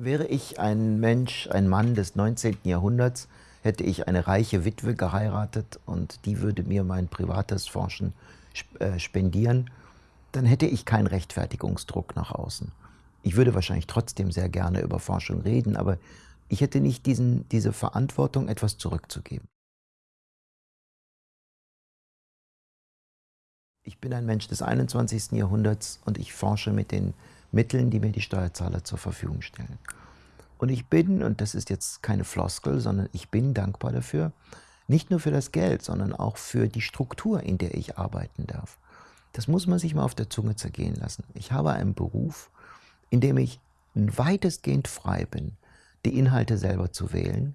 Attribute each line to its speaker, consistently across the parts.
Speaker 1: Wäre ich ein Mensch, ein Mann des 19. Jahrhunderts, hätte ich eine reiche Witwe geheiratet und die würde mir mein privates Forschen äh, spendieren, dann hätte ich keinen Rechtfertigungsdruck nach außen. Ich würde wahrscheinlich trotzdem sehr gerne über Forschung reden, aber ich hätte nicht diesen, diese Verantwortung, etwas zurückzugeben. Ich bin ein Mensch des 21. Jahrhunderts und ich forsche mit den Mitteln, die mir die Steuerzahler zur Verfügung stellen. Und ich bin, und das ist jetzt keine Floskel, sondern ich bin dankbar dafür, nicht nur für das Geld, sondern auch für die Struktur, in der ich arbeiten darf. Das muss man sich mal auf der Zunge zergehen lassen. Ich habe einen Beruf, in dem ich weitestgehend frei bin, die Inhalte selber zu wählen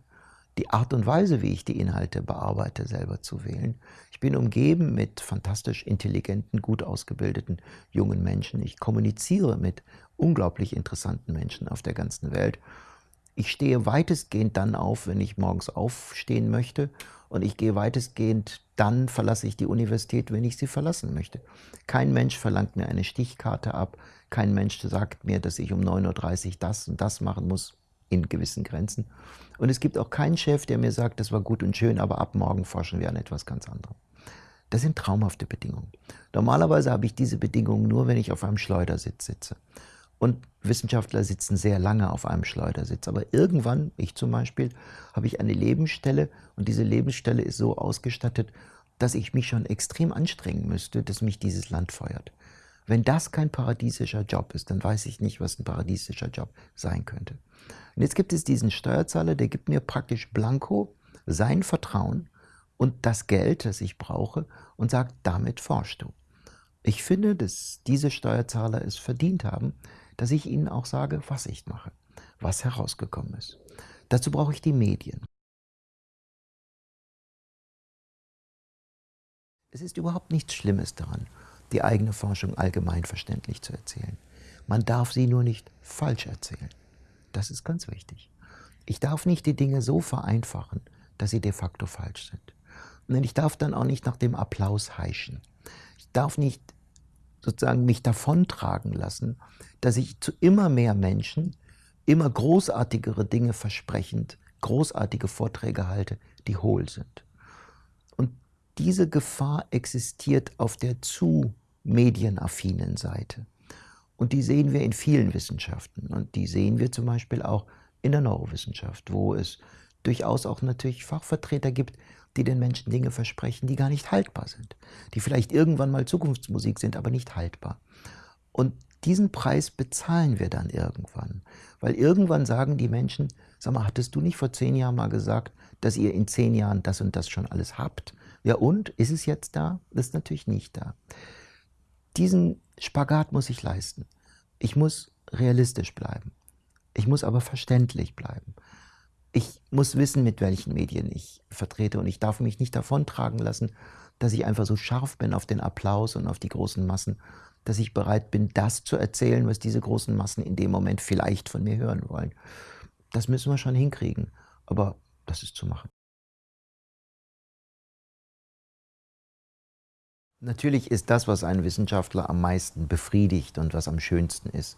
Speaker 1: die Art und Weise, wie ich die Inhalte bearbeite, selber zu wählen. Ich bin umgeben mit fantastisch intelligenten, gut ausgebildeten jungen Menschen. Ich kommuniziere mit unglaublich interessanten Menschen auf der ganzen Welt. Ich stehe weitestgehend dann auf, wenn ich morgens aufstehen möchte und ich gehe weitestgehend dann verlasse ich die Universität, wenn ich sie verlassen möchte. Kein Mensch verlangt mir eine Stichkarte ab, kein Mensch sagt mir, dass ich um 9.30 Uhr das und das machen muss in gewissen Grenzen. Und es gibt auch keinen Chef, der mir sagt, das war gut und schön, aber ab morgen forschen wir an etwas ganz anderem. Das sind traumhafte Bedingungen. Normalerweise habe ich diese Bedingungen nur, wenn ich auf einem Schleudersitz sitze. Und Wissenschaftler sitzen sehr lange auf einem Schleudersitz. Aber irgendwann, ich zum Beispiel, habe ich eine Lebensstelle und diese Lebensstelle ist so ausgestattet, dass ich mich schon extrem anstrengen müsste, dass mich dieses Land feuert. Wenn das kein paradiesischer Job ist, dann weiß ich nicht, was ein paradiesischer Job sein könnte. Und jetzt gibt es diesen Steuerzahler, der gibt mir praktisch blanko sein Vertrauen und das Geld, das ich brauche und sagt, damit forschst du. Ich finde, dass diese Steuerzahler es verdient haben, dass ich ihnen auch sage, was ich mache, was herausgekommen ist. Dazu brauche ich die Medien. Es ist überhaupt nichts Schlimmes daran, die eigene Forschung allgemein verständlich zu erzählen. Man darf sie nur nicht falsch erzählen. Das ist ganz wichtig. Ich darf nicht die Dinge so vereinfachen, dass sie de facto falsch sind. Und ich darf dann auch nicht nach dem Applaus heischen. Ich darf nicht sozusagen mich davontragen lassen, dass ich zu immer mehr Menschen immer großartigere Dinge versprechend, großartige Vorträge halte, die hohl sind. Und diese Gefahr existiert auf der zu medienaffinen Seite. Und die sehen wir in vielen Wissenschaften. Und die sehen wir zum Beispiel auch in der Neurowissenschaft, wo es durchaus auch natürlich Fachvertreter gibt, die den Menschen Dinge versprechen, die gar nicht haltbar sind. Die vielleicht irgendwann mal Zukunftsmusik sind, aber nicht haltbar. Und diesen Preis bezahlen wir dann irgendwann. Weil irgendwann sagen die Menschen, sag mal, hattest du nicht vor zehn Jahren mal gesagt, dass ihr in zehn Jahren das und das schon alles habt? Ja und? Ist es jetzt da? Das ist natürlich nicht da. Diesen Spagat muss ich leisten. Ich muss realistisch bleiben. Ich muss aber verständlich bleiben. Ich muss wissen, mit welchen Medien ich vertrete und ich darf mich nicht davontragen lassen, dass ich einfach so scharf bin auf den Applaus und auf die großen Massen, dass ich bereit bin, das zu erzählen, was diese großen Massen in dem Moment vielleicht von mir hören wollen. Das müssen wir schon hinkriegen, aber das ist zu machen. Natürlich ist das, was einen Wissenschaftler am meisten befriedigt und was am schönsten ist,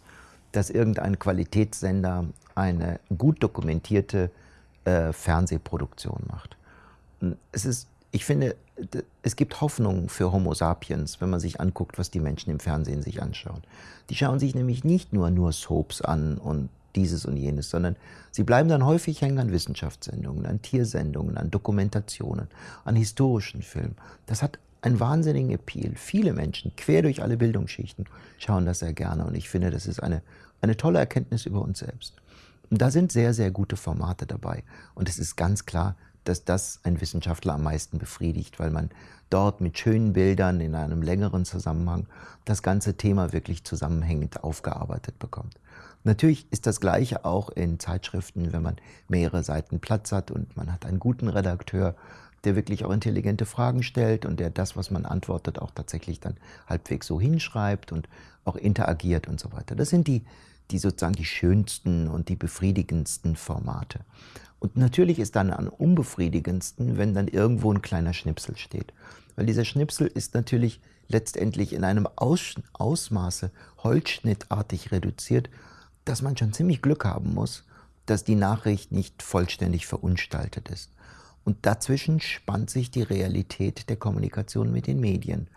Speaker 1: dass irgendein Qualitätssender eine gut dokumentierte äh, Fernsehproduktion macht. Es ist, ich finde, es gibt Hoffnung für Homo sapiens, wenn man sich anguckt, was die Menschen im Fernsehen sich anschauen. Die schauen sich nämlich nicht nur nur Soaps an und dieses und jenes, sondern sie bleiben dann häufig hängen an Wissenschaftssendungen, an Tiersendungen, an Dokumentationen, an historischen Filmen. Das hat einen wahnsinnigen Appeal. Viele Menschen, quer durch alle Bildungsschichten, schauen das sehr gerne. Und ich finde, das ist eine, eine tolle Erkenntnis über uns selbst. Und da sind sehr, sehr gute Formate dabei. Und es ist ganz klar, dass das ein Wissenschaftler am meisten befriedigt, weil man dort mit schönen Bildern in einem längeren Zusammenhang das ganze Thema wirklich zusammenhängend aufgearbeitet bekommt. Natürlich ist das Gleiche auch in Zeitschriften, wenn man mehrere Seiten Platz hat und man hat einen guten Redakteur, der wirklich auch intelligente Fragen stellt und der das, was man antwortet, auch tatsächlich dann halbwegs so hinschreibt und auch interagiert und so weiter. Das sind die, die sozusagen die schönsten und die befriedigendsten Formate. Und natürlich ist dann am unbefriedigendsten, wenn dann irgendwo ein kleiner Schnipsel steht. Weil dieser Schnipsel ist natürlich letztendlich in einem Aus Ausmaße holzschnittartig reduziert, dass man schon ziemlich Glück haben muss, dass die Nachricht nicht vollständig verunstaltet ist. Und dazwischen spannt sich die Realität der Kommunikation mit den Medien.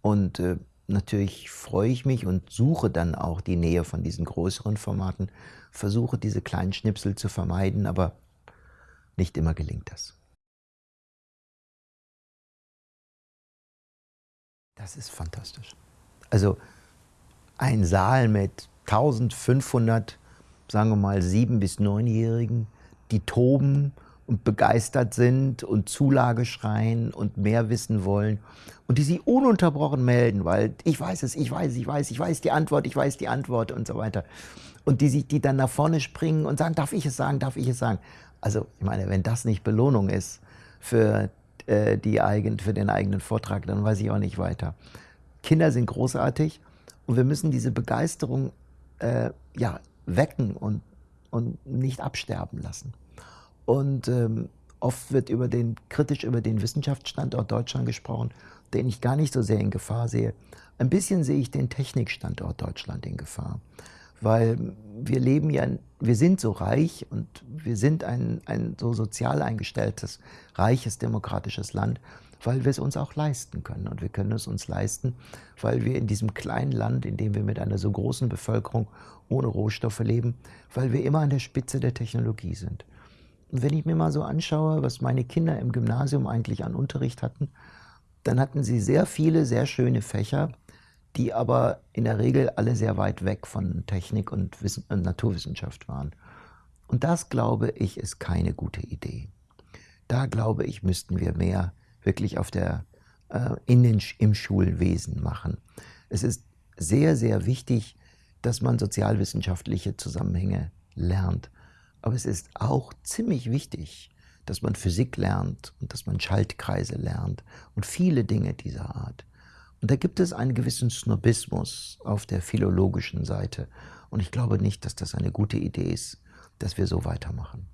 Speaker 1: Und äh, natürlich freue ich mich und suche dann auch die Nähe von diesen größeren Formaten, versuche diese kleinen Schnipsel zu vermeiden, aber nicht immer gelingt das. Das ist fantastisch. Also ein Saal mit 1500, sagen wir mal, sieben- bis neunjährigen, die toben und begeistert sind und Zulage schreien und mehr wissen wollen und die sich ununterbrochen melden, weil ich weiß es, ich weiß, ich weiß, ich weiß die Antwort, ich weiß die Antwort und so weiter. Und die sich, die dann nach vorne springen und sagen, darf ich es sagen, darf ich es sagen. Also ich meine, wenn das nicht Belohnung ist für, äh, die eigen, für den eigenen Vortrag, dann weiß ich auch nicht weiter. Kinder sind großartig und wir müssen diese Begeisterung äh, ja, wecken und, und nicht absterben lassen. Und ähm, oft wird über den, kritisch über den Wissenschaftsstandort Deutschland gesprochen, den ich gar nicht so sehr in Gefahr sehe. Ein bisschen sehe ich den Technikstandort Deutschland in Gefahr. Weil wir leben ja, wir sind so reich und wir sind ein, ein so sozial eingestelltes, reiches, demokratisches Land, weil wir es uns auch leisten können. Und wir können es uns leisten, weil wir in diesem kleinen Land, in dem wir mit einer so großen Bevölkerung ohne Rohstoffe leben, weil wir immer an der Spitze der Technologie sind. Wenn ich mir mal so anschaue, was meine Kinder im Gymnasium eigentlich an Unterricht hatten, dann hatten sie sehr viele, sehr schöne Fächer, die aber in der Regel alle sehr weit weg von Technik und, Wissen und Naturwissenschaft waren. Und das, glaube ich, ist keine gute Idee. Da, glaube ich, müssten wir mehr wirklich auf der, äh, in den, im Schulwesen machen. Es ist sehr, sehr wichtig, dass man sozialwissenschaftliche Zusammenhänge lernt. Aber es ist auch ziemlich wichtig, dass man Physik lernt und dass man Schaltkreise lernt und viele Dinge dieser Art. Und da gibt es einen gewissen Snobismus auf der philologischen Seite. Und ich glaube nicht, dass das eine gute Idee ist, dass wir so weitermachen.